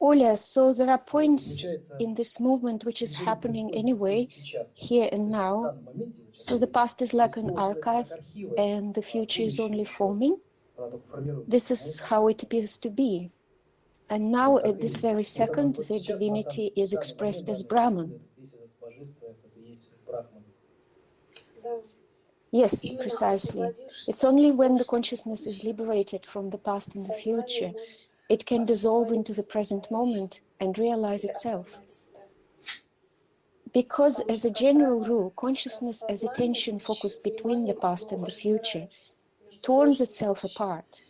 Ola, so there are points in this movement which is happening anyway, here and now. So the past is like an archive, and the future is only forming. This is how it appears to be. And now, at this very second, the divinity is expressed as Brahman. Yes, precisely. It's only when the consciousness is liberated from the past and the future, it can dissolve into the present moment and realize itself. Because, as a general rule, consciousness as attention focused between the past and the future torns itself apart.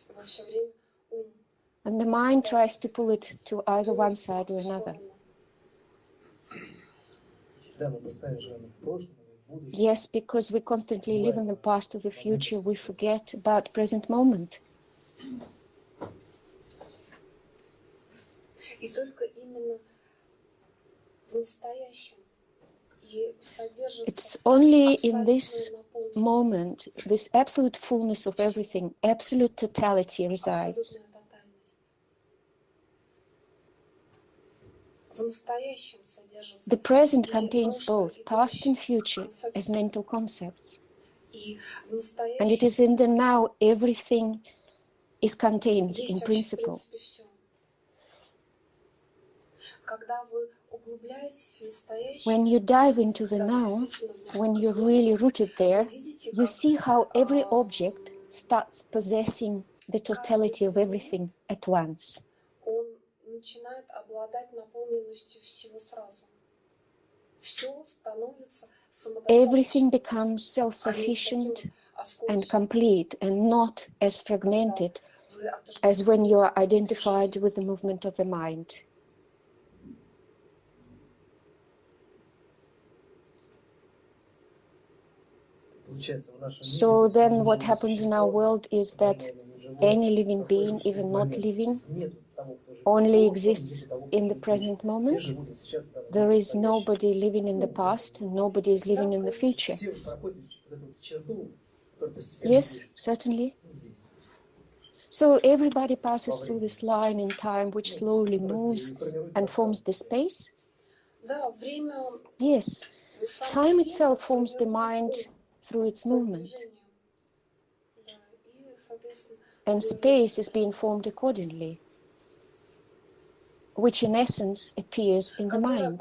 And the mind tries to pull it to either one side or another. Yes, because we constantly live in the past or the future, we forget about present moment. It's only in this moment, this absolute fullness of everything, absolute totality resides. The present contains both past and future as mental concepts. And it is in the now everything is contained in principle. When you dive into the now, when you're really rooted there, you see how every object starts possessing the totality of everything at once он начинает обладать наполненностью всего сразу. Все становится Everything самодостаточным, becomes а не self-sufficient таким and осколочным, complete and not as fragmented вы as when you are отождествлены с identified движением. with the movement of the mind. So then what happens in our world is that any living being, even not living, only exists in the present moment. There is nobody living in the past, and nobody is living in the future. Yes, certainly. So everybody passes through this line in time, which slowly moves and forms the space. Yes, time itself forms the mind through its movement. And space is being formed accordingly which in essence appears in the mind.